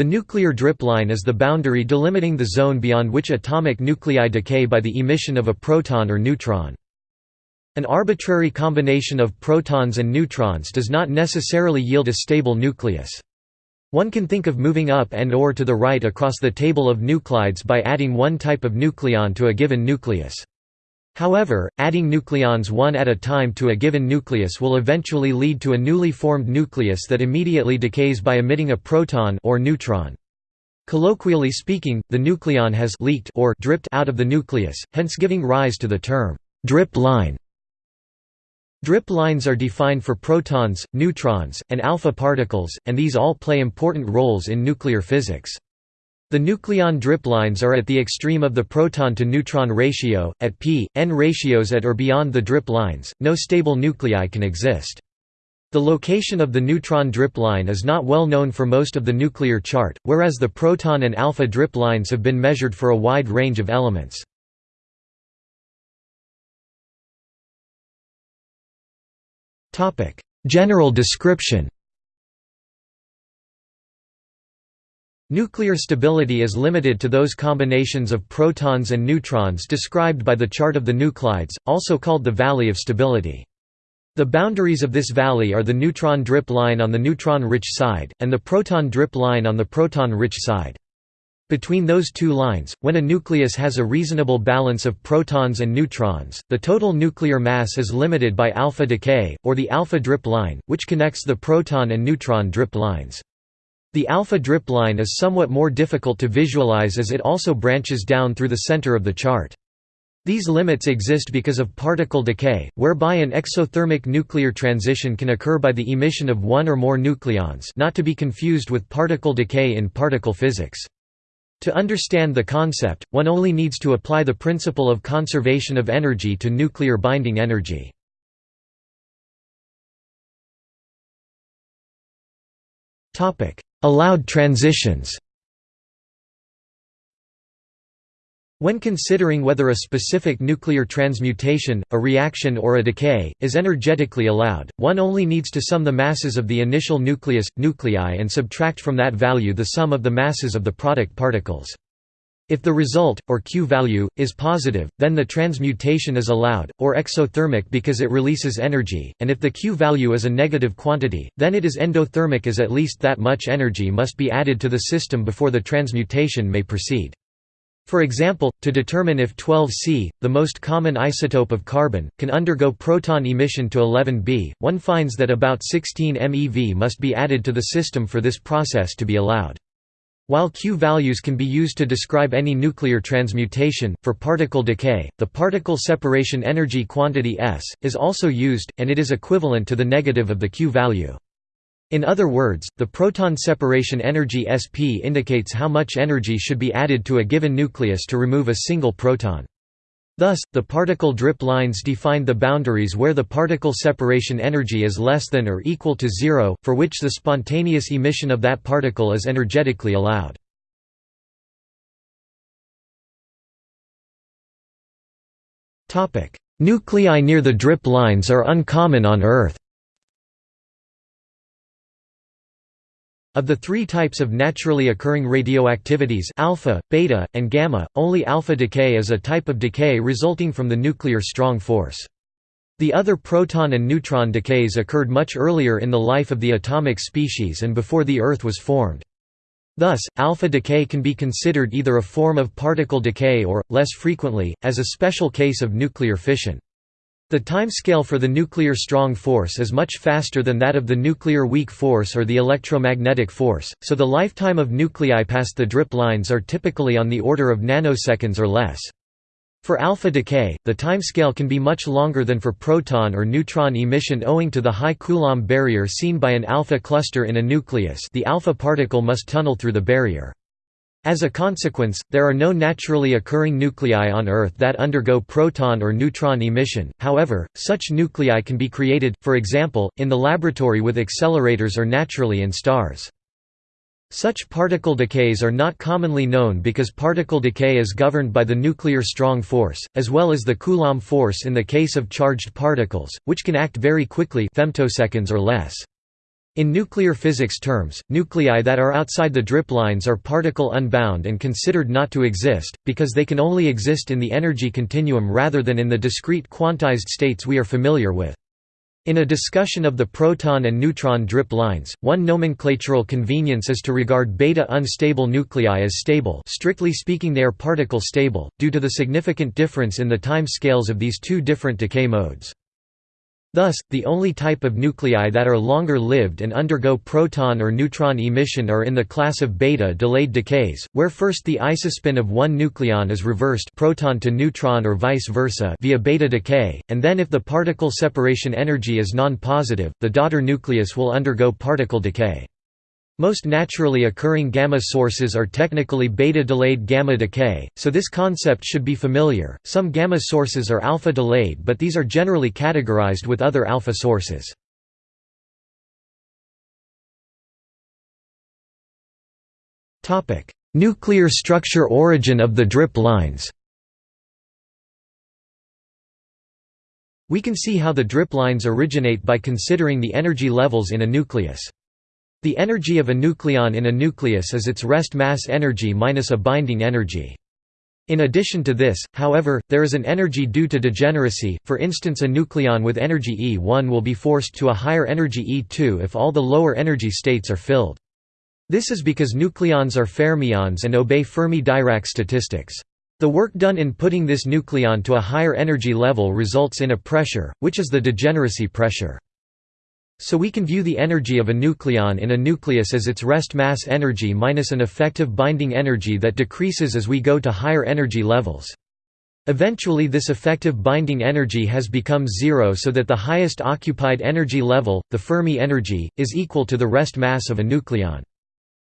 The nuclear drip line is the boundary delimiting the zone beyond which atomic nuclei decay by the emission of a proton or neutron. An arbitrary combination of protons and neutrons does not necessarily yield a stable nucleus. One can think of moving up and or to the right across the table of nuclides by adding one type of nucleon to a given nucleus. However, adding nucleons one at a time to a given nucleus will eventually lead to a newly formed nucleus that immediately decays by emitting a proton or neutron. Colloquially speaking, the nucleon has leaked or dripped out of the nucleus, hence giving rise to the term drip line. Drip lines are defined for protons, neutrons, and alpha particles, and these all play important roles in nuclear physics. The nucleon drip lines are at the extreme of the proton-to-neutron ratio, at p, n ratios at or beyond the drip lines, no stable nuclei can exist. The location of the neutron drip line is not well known for most of the nuclear chart, whereas the proton and alpha drip lines have been measured for a wide range of elements. General description Nuclear stability is limited to those combinations of protons and neutrons described by the chart of the nuclides, also called the valley of stability. The boundaries of this valley are the neutron drip line on the neutron-rich side, and the proton drip line on the proton-rich side. Between those two lines, when a nucleus has a reasonable balance of protons and neutrons, the total nuclear mass is limited by alpha decay, or the alpha drip line, which connects the proton and neutron drip lines. The alpha drip line is somewhat more difficult to visualize as it also branches down through the center of the chart. These limits exist because of particle decay, whereby an exothermic nuclear transition can occur by the emission of one or more nucleons not to be confused with particle decay in particle physics. To understand the concept, one only needs to apply the principle of conservation of energy to nuclear binding energy. Allowed transitions When considering whether a specific nuclear transmutation, a reaction or a decay, is energetically allowed, one only needs to sum the masses of the initial nucleus, nuclei and subtract from that value the sum of the masses of the product particles. If the result, or Q value, is positive, then the transmutation is allowed, or exothermic because it releases energy, and if the Q value is a negative quantity, then it is endothermic as at least that much energy must be added to the system before the transmutation may proceed. For example, to determine if 12C, the most common isotope of carbon, can undergo proton emission to 11B, one finds that about 16 MeV must be added to the system for this process to be allowed. While Q values can be used to describe any nuclear transmutation, for particle decay, the particle separation energy quantity S, is also used, and it is equivalent to the negative of the Q value. In other words, the proton separation energy Sp indicates how much energy should be added to a given nucleus to remove a single proton. Thus, the particle drip lines define the boundaries where the particle separation energy is less than or equal to zero, for which the spontaneous emission of that particle is energetically allowed. Nuclei near the drip lines are uncommon on Earth. Of the three types of naturally occurring radioactivities alpha, beta, and gamma, only alpha decay is a type of decay resulting from the nuclear strong force. The other proton and neutron decays occurred much earlier in the life of the atomic species and before the Earth was formed. Thus, alpha decay can be considered either a form of particle decay or, less frequently, as a special case of nuclear fission. The timescale for the nuclear strong force is much faster than that of the nuclear weak force or the electromagnetic force, so the lifetime of nuclei past the drip lines are typically on the order of nanoseconds or less. For alpha decay, the timescale can be much longer than for proton or neutron emission owing to the high Coulomb barrier seen by an alpha cluster in a nucleus the alpha particle must tunnel through the barrier. As a consequence, there are no naturally occurring nuclei on Earth that undergo proton or neutron emission, however, such nuclei can be created, for example, in the laboratory with accelerators or naturally in stars. Such particle decays are not commonly known because particle decay is governed by the nuclear strong force, as well as the Coulomb force in the case of charged particles, which can act very quickly femtoseconds or less. In nuclear physics terms, nuclei that are outside the drip lines are particle unbound and considered not to exist, because they can only exist in the energy continuum rather than in the discrete quantized states we are familiar with. In a discussion of the proton and neutron drip lines, one nomenclatural convenience is to regard beta unstable nuclei as stable strictly speaking they are particle stable, due to the significant difference in the time scales of these two different decay modes. Thus, the only type of nuclei that are longer-lived and undergo proton or neutron emission are in the class of beta-delayed decays, where first the isospin of one nucleon is reversed proton to neutron or vice versa via beta decay, and then if the particle separation energy is non-positive, the daughter nucleus will undergo particle decay. Most naturally occurring gamma sources are technically beta-delayed gamma decay, so this concept should be familiar. Some gamma sources are alpha-delayed but these are generally categorized with other alpha sources. Topic: Nuclear structure origin of the drip lines We can see how the drip lines originate by considering the energy levels in a nucleus. The energy of a nucleon in a nucleus is its rest mass energy minus a binding energy. In addition to this, however, there is an energy due to degeneracy, for instance a nucleon with energy E1 will be forced to a higher energy E2 if all the lower energy states are filled. This is because nucleons are fermions and obey Fermi-Dirac statistics. The work done in putting this nucleon to a higher energy level results in a pressure, which is the degeneracy pressure. So we can view the energy of a nucleon in a nucleus as its rest mass energy minus an effective binding energy that decreases as we go to higher energy levels. Eventually this effective binding energy has become zero so that the highest occupied energy level, the Fermi energy, is equal to the rest mass of a nucleon.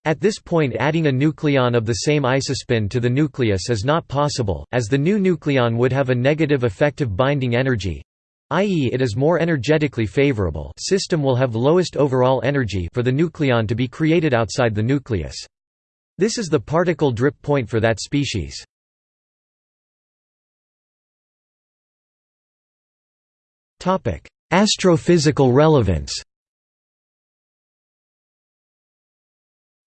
At this point adding a nucleon of the same isospin to the nucleus is not possible, as the new nucleon would have a negative effective binding energy, i.e. it is more energetically favorable system will have lowest overall energy for the nucleon to be created outside the nucleus. This is the particle drip point for that species. Astrophysical relevance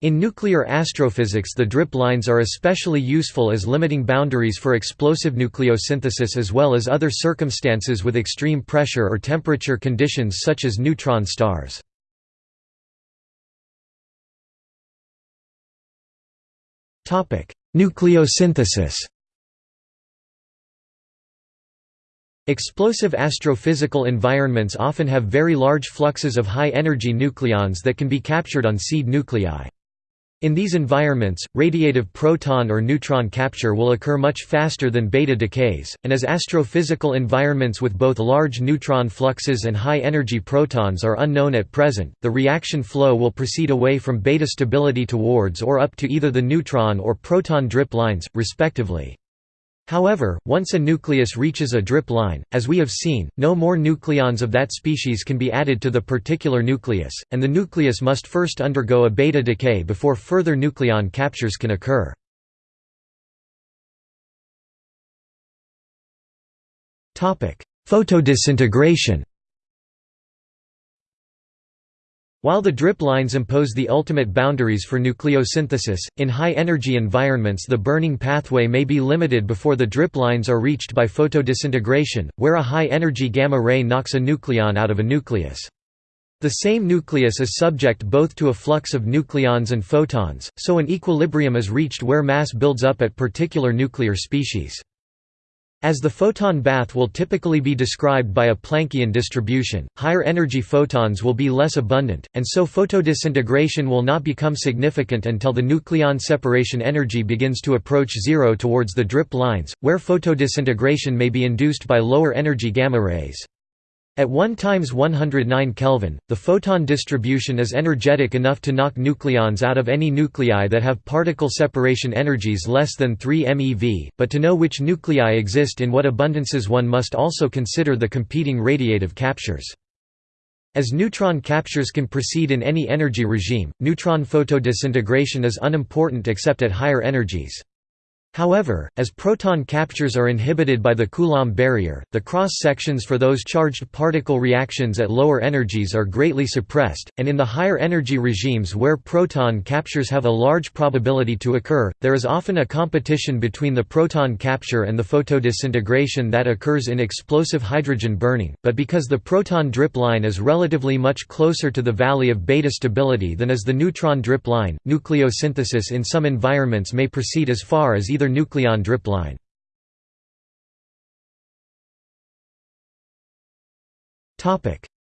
In nuclear astrophysics the drip lines are especially useful as limiting boundaries for explosive nucleosynthesis as well as other circumstances with extreme pressure or temperature conditions such as neutron stars. Nucleosynthesis Explosive astrophysical environments often have very large fluxes of high-energy nucleons that can be captured on seed nuclei. In these environments, radiative proton or neutron capture will occur much faster than beta decays, and as astrophysical environments with both large neutron fluxes and high-energy protons are unknown at present, the reaction flow will proceed away from beta stability towards or up to either the neutron or proton drip lines, respectively. However, once a nucleus reaches a drip line, as we have seen, no more nucleons of that species can be added to the particular nucleus, and the nucleus must first undergo a beta decay before further nucleon captures can occur. Photodisintegration While the drip lines impose the ultimate boundaries for nucleosynthesis, in high-energy environments the burning pathway may be limited before the drip lines are reached by photodisintegration, where a high-energy gamma ray knocks a nucleon out of a nucleus. The same nucleus is subject both to a flux of nucleons and photons, so an equilibrium is reached where mass builds up at particular nuclear species. As the photon bath will typically be described by a Planckian distribution, higher energy photons will be less abundant, and so photodisintegration will not become significant until the nucleon separation energy begins to approach zero towards the drip lines, where photodisintegration may be induced by lower energy gamma rays. At 1 times 109 Kelvin, the photon distribution is energetic enough to knock nucleons out of any nuclei that have particle separation energies less than 3 MeV, but to know which nuclei exist in what abundances one must also consider the competing radiative captures. As neutron captures can proceed in any energy regime, neutron photodisintegration is unimportant except at higher energies. However, as proton captures are inhibited by the Coulomb barrier, the cross-sections for those charged particle reactions at lower energies are greatly suppressed, and in the higher energy regimes where proton captures have a large probability to occur, there is often a competition between the proton capture and the photodisintegration that occurs in explosive hydrogen burning, but because the proton drip line is relatively much closer to the valley of beta stability than is the neutron drip line, nucleosynthesis in some environments may proceed as far as either nucleon drip line.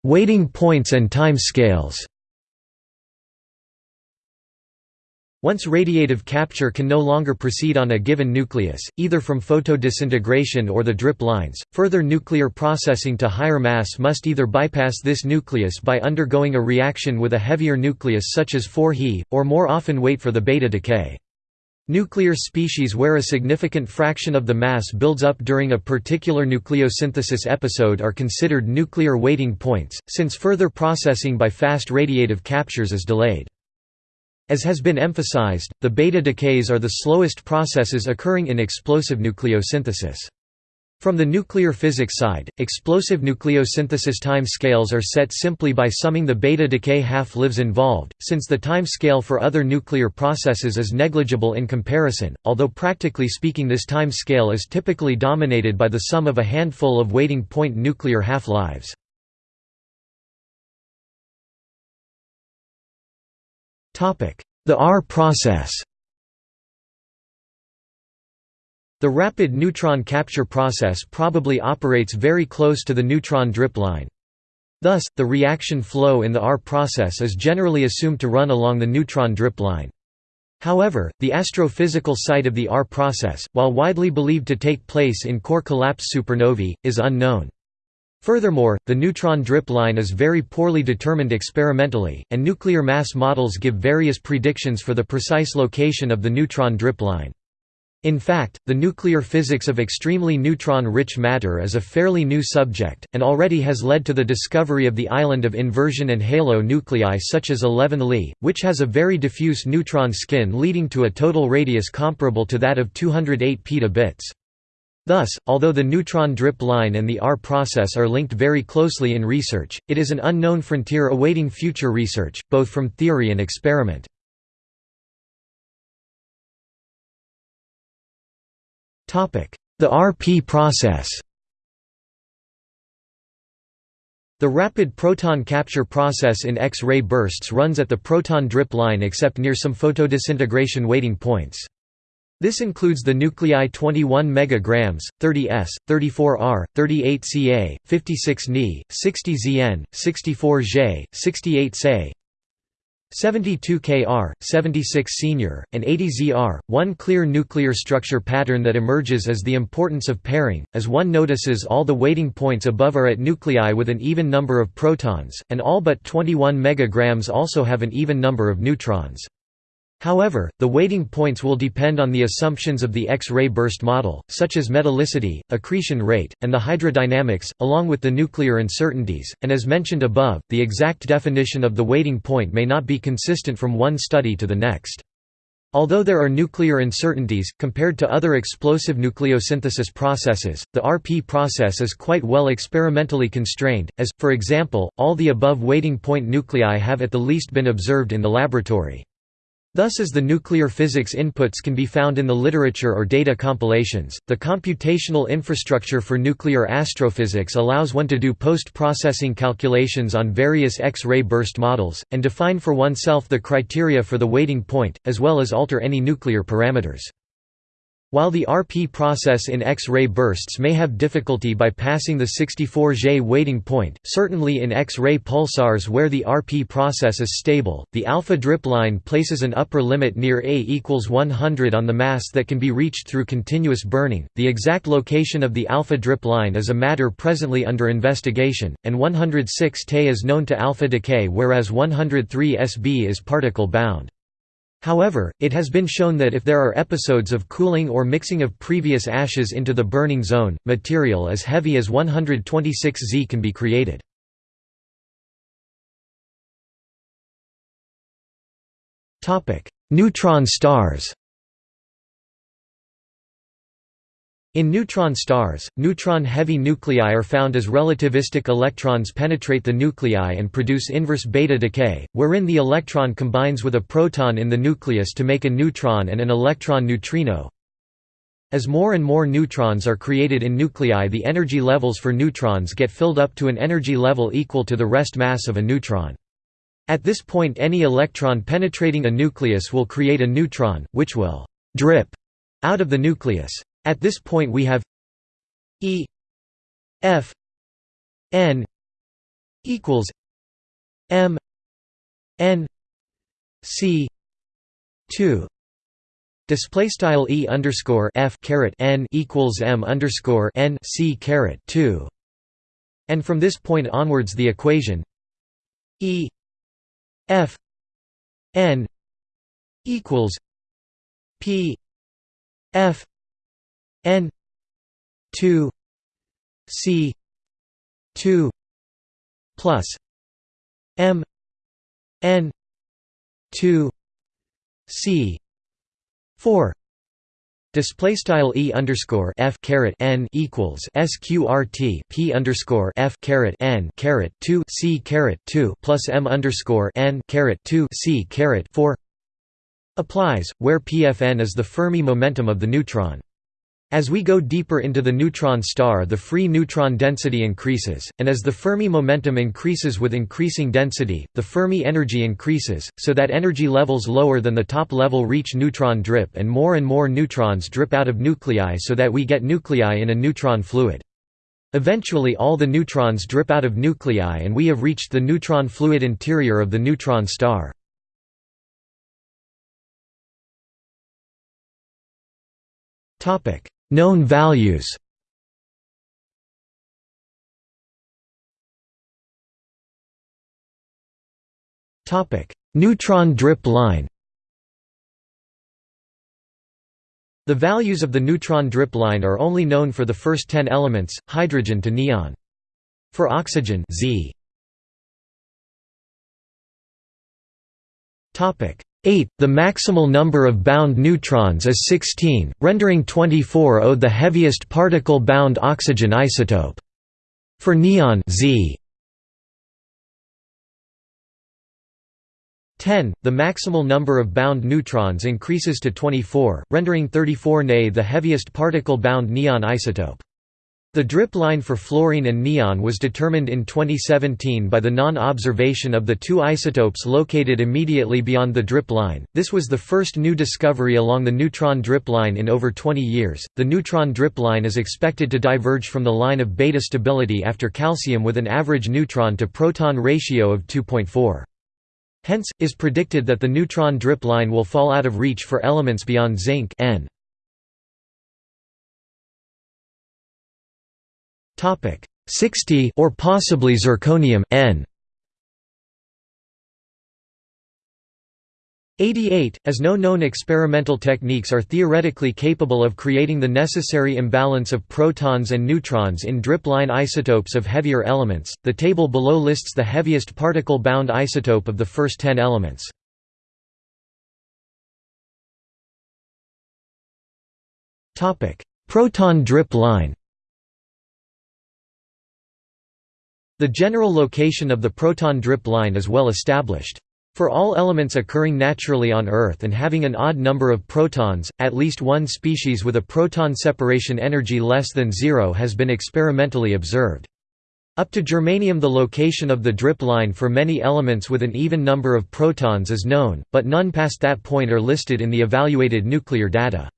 Waiting points and time scales Once radiative capture can no longer proceed on a given nucleus, either from photodisintegration or the drip lines, further nuclear processing to higher mass must either bypass this nucleus by undergoing a reaction with a heavier nucleus such as 4He, or more often wait for the beta decay. Nuclear species where a significant fraction of the mass builds up during a particular nucleosynthesis episode are considered nuclear waiting points, since further processing by fast radiative captures is delayed. As has been emphasized, the beta decays are the slowest processes occurring in explosive nucleosynthesis. From the nuclear physics side, explosive nucleosynthesis time scales are set simply by summing the beta decay half-lives involved, since the time scale for other nuclear processes is negligible in comparison, although practically speaking this time scale is typically dominated by the sum of a handful of waiting point nuclear half-lives. The R process The rapid neutron capture process probably operates very close to the neutron drip line. Thus, the reaction flow in the R process is generally assumed to run along the neutron drip line. However, the astrophysical site of the R process, while widely believed to take place in core collapse supernovae, is unknown. Furthermore, the neutron drip line is very poorly determined experimentally, and nuclear mass models give various predictions for the precise location of the neutron drip line. In fact, the nuclear physics of extremely neutron-rich matter is a fairly new subject, and already has led to the discovery of the island of inversion and halo nuclei such as 11 Li, which has a very diffuse neutron skin leading to a total radius comparable to that of 208 petabits. Thus, although the neutron drip line and the R process are linked very closely in research, it is an unknown frontier awaiting future research, both from theory and experiment. The RP process The rapid proton capture process in X-ray bursts runs at the proton drip line except near some photodisintegration waiting points. This includes the nuclei 21 megagrams, 30 s, 34 r, 38 ca, 56 72 Kr, 76 senior, and 80 Zr. One clear nuclear structure pattern that emerges is the importance of pairing, as one notices all the waiting points above are at nuclei with an even number of protons, and all but 21 megagrams also have an even number of neutrons. However, the waiting points will depend on the assumptions of the X-ray burst model, such as metallicity, accretion rate, and the hydrodynamics, along with the nuclear uncertainties, and as mentioned above, the exact definition of the waiting point may not be consistent from one study to the next. Although there are nuclear uncertainties, compared to other explosive nucleosynthesis processes, the RP process is quite well experimentally constrained, as, for example, all the above waiting point nuclei have at the least been observed in the laboratory. Thus as the nuclear physics inputs can be found in the literature or data compilations, the computational infrastructure for nuclear astrophysics allows one to do post-processing calculations on various X-ray burst models, and define for oneself the criteria for the waiting point, as well as alter any nuclear parameters. While the RP process in X-ray bursts may have difficulty by passing the 64 J waiting point, certainly in X-ray pulsars where the RP process is stable, the alpha drip line places an upper limit near A equals 100 on the mass that can be reached through continuous burning. The exact location of the alpha drip line is a matter presently under investigation, and 106 Te is known to alpha decay whereas 103 Sb is particle bound. However, it has been shown that if there are episodes of cooling or mixing of previous ashes into the burning zone, material as heavy as 126 Z can be created. Neutron stars In neutron stars, neutron-heavy nuclei are found as relativistic electrons penetrate the nuclei and produce inverse beta decay, wherein the electron combines with a proton in the nucleus to make a neutron and an electron neutrino. As more and more neutrons are created in nuclei the energy levels for neutrons get filled up to an energy level equal to the rest mass of a neutron. At this point any electron penetrating a nucleus will create a neutron, which will «drip» out of the nucleus. At this point we have E F N equals M N C two. Display style E underscore F caret N equals M underscore N C caret two. And from this point onwards the equation E F N equals P F n 2 c 2 plus m n 2 c 4 Display style e underscore f caret n equals sqrt p underscore f caret n caret two c caret two plus m underscore n caret two c caret four applies, where pfn is the Fermi momentum of the neutron. As we go deeper into the neutron star the free neutron density increases, and as the Fermi momentum increases with increasing density, the Fermi energy increases, so that energy levels lower than the top level reach neutron drip and more and more neutrons drip out of nuclei so that we get nuclei in a neutron fluid. Eventually all the neutrons drip out of nuclei and we have reached the neutron fluid interior of the neutron star. Topic Known values. Neutron drip line. The values of the neutron drip line are only known for the first 10 elements, hydrogen to neon. For oxygen Z 8. The maximal number of bound neutrons is 16, rendering 24 O the heaviest particle-bound oxygen isotope. For neon Z 10. The maximal number of bound neutrons increases to 24, rendering 34 Ne the heaviest particle-bound neon isotope. The drip line for fluorine and neon was determined in 2017 by the non-observation of the two isotopes located immediately beyond the drip line. This was the first new discovery along the neutron drip line in over 20 years. The neutron drip line is expected to diverge from the line of beta stability after calcium with an average neutron to proton ratio of 2.4. Hence, is predicted that the neutron drip line will fall out of reach for elements beyond zinc N. 60 or possibly zirconium N 88, as no known experimental techniques are theoretically capable of creating the necessary imbalance of protons and neutrons in drip line isotopes of heavier elements. The table below lists the heaviest particle bound isotope of the first 10 elements. Topic: Proton drip line. The general location of the proton drip line is well established. For all elements occurring naturally on Earth and having an odd number of protons, at least one species with a proton separation energy less than zero has been experimentally observed. Up to germanium the location of the drip line for many elements with an even number of protons is known, but none past that point are listed in the evaluated nuclear data.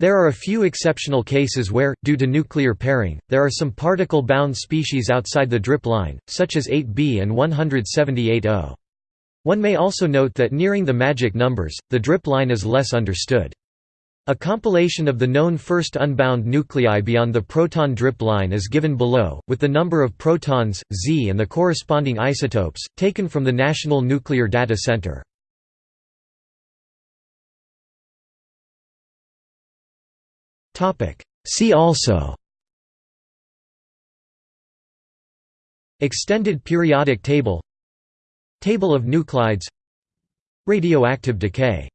There are a few exceptional cases where, due to nuclear pairing, there are some particle-bound species outside the drip line, such as 8b and 178O. One may also note that nearing the magic numbers, the drip line is less understood. A compilation of the known first unbound nuclei beyond the proton drip line is given below, with the number of protons, Z and the corresponding isotopes, taken from the National Nuclear Data Center. See also. Extended periodic table. Table of nuclides. Radioactive decay